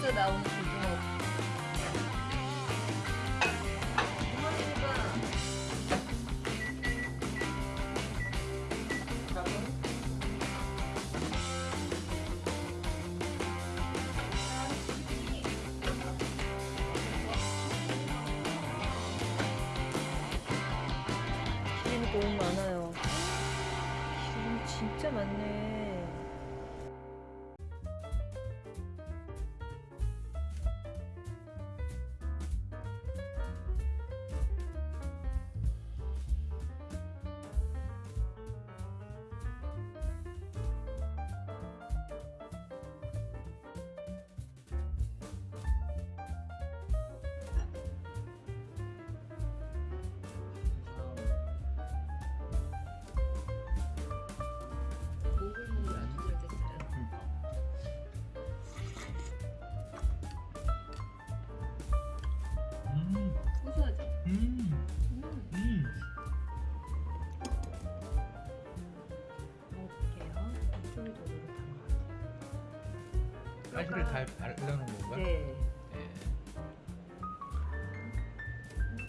구워서 나오는 고등어. 너무 많아요. 기름 진짜 많네. 가시를 다 바르는 건가? 네. 네.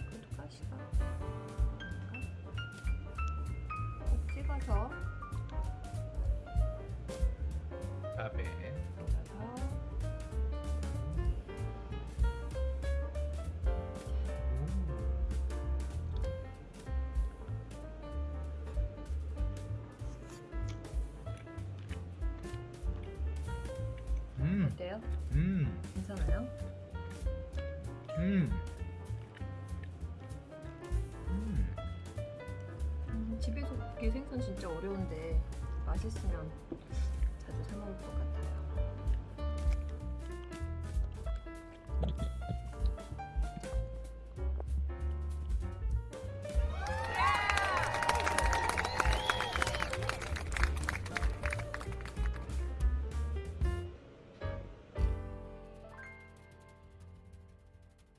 그래도 가시가 꼭 찍어서 어때요? 음, 괜찮아요? 음. 음. 음, 집에서 굽기 생선 진짜 어려운데 맛있으면 자주 사 먹을 것 같아요.